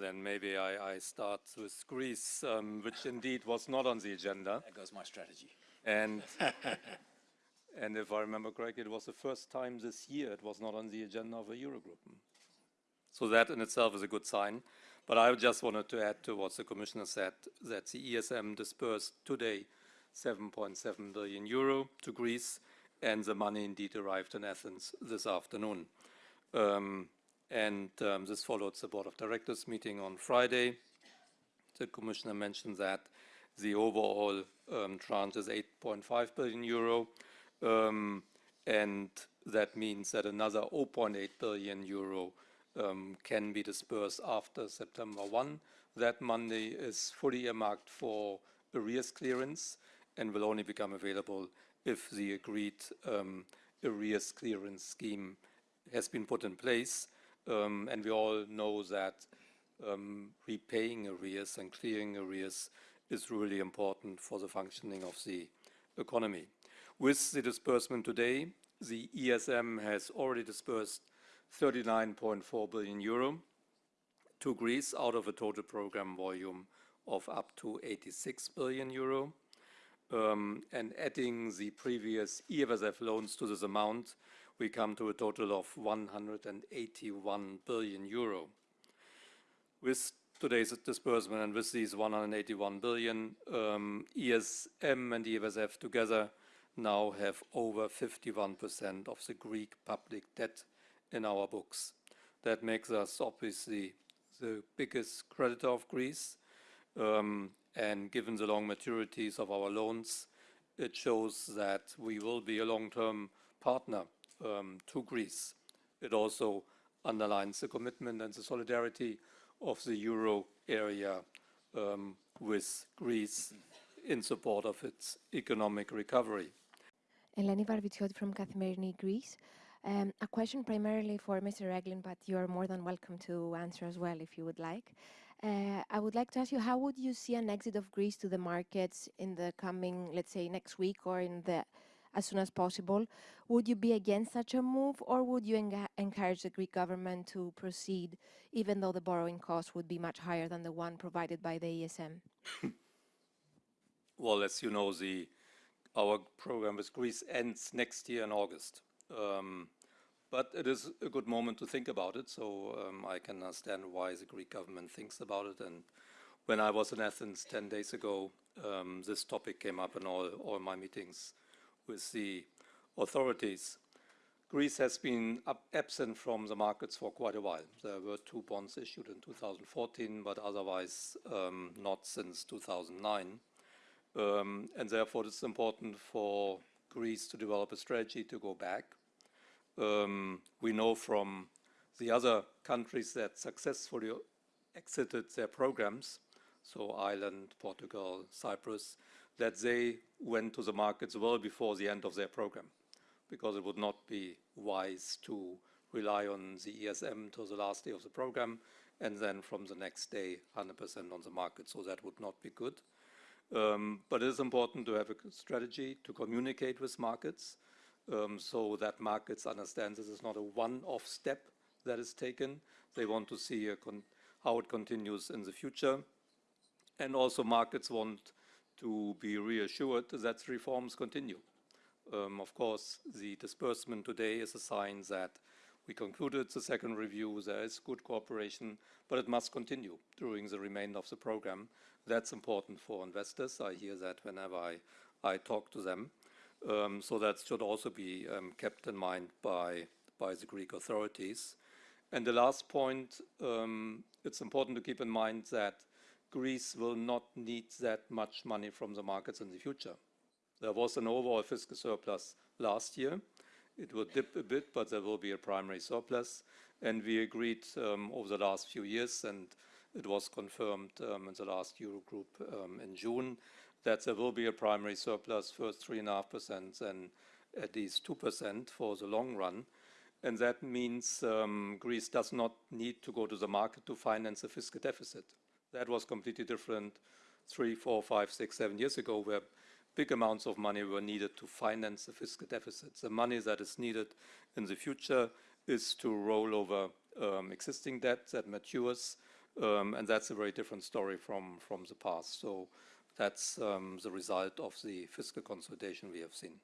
then maybe I start with Greece, um, which indeed was not on the agenda. There goes my strategy. And, and if I remember correctly, it was the first time this year it was not on the agenda of a Eurogroup. So that in itself is a good sign. But I just wanted to add to what the commissioner said, that the ESM disbursed today 7.7 billion euro to Greece, and the money indeed arrived in Athens this afternoon. Um, And um, this followed the board of directors meeting on Friday. The commissioner mentioned that the overall um, tranche is 8.5 billion euro, um, and that means that another 0.8 billion euro can be disbursed after September 1. That money is fully earmarked for arrears clearance and will only become available if the agreed arrears clearance scheme has been put in place. And we all know that repaying arrears and clearing arrears is really important for the functioning of the economy. With the disbursement today, the ESM has already disbursed 39.4 billion euro to Greece out of a total program volume of up to 86 billion euro. Um, and adding the previous EFSF loans to this amount, we come to a total of 181 billion euro. With today's disbursement and with these 181 billion, um, ESM and EFSF together now have over 51% of the Greek public debt in our books. That makes us obviously the biggest creditor of Greece. Um, and given the long maturities of our loans, it shows that we will be a long-term partner Um, to Greece. It also underlines the commitment and the solidarity of the Euro area um, with Greece in support of its economic recovery. Eleni Varvitsioti from Kathimerini Greece. Um, a question primarily for Mr. Regling, but you are more than welcome to answer as well if you would like. Uh, I would like to ask you, how would you see an exit of Greece to the markets in the coming, let's say, next week or as soon as possible? Would you be against such a move, or would you encourage the Greek government to proceed even though the borrowing cost would be much higher than the one provided by the ESM? Well, as you know, our program with Greece ends next year in August. Um, but it is a good moment to think about it, so I can understand why the Greek government thinks about it. And when I was in Athens 10 days ago, this topic came up in all my meetings with the authorities. Greece has been absent from the markets for quite a while. There were two bonds issued in 2014, but otherwise, um, not since 2009. Um, and Therefore, it's important for Greece to develop a strategy to go back. Um, we know from the other countries that successfully exited their programs, so Ireland, Portugal, Cyprus, that they went to the markets well before the end of their program, because it would not be wise to rely on the ESM till the last day of the program, and then from the next day, 100% on the market. So that would not be good. Um, but it is important to have a strategy to communicate with markets, so that markets understand this is not a one-off step that is taken. They want to see how it continues in the future. And also markets want to be reassured that reforms continue. Um, of course, the disbursement today is a sign that we concluded the second review. There is good cooperation, but it must continue during the remainder of the program. That's important for investors. I hear that whenever I talk to them. Um, so that should also be um, kept in mind by the Greek authorities. And the last point, it's important to keep in mind that Greece will not need that much money from the markets in the future. There was an overall fiscal surplus last year. It will dip a bit, but there will be a primary surplus. And we agreed um, over the last few years, and it was confirmed um, in the last Eurogroup um, in June, that there will be a primary surplus, first 3.5%, then at least 2% for the long run. And that means Greece does not need to go to the market to finance a fiscal deficit. That was completely different three, four, five, six, seven years ago, where big amounts of money were needed to finance the fiscal deficits. The money that is needed in the future is to roll over existing debt that matures Um, and that's a very different story from, from the past. So that's um, the result of the fiscal consolidation we have seen.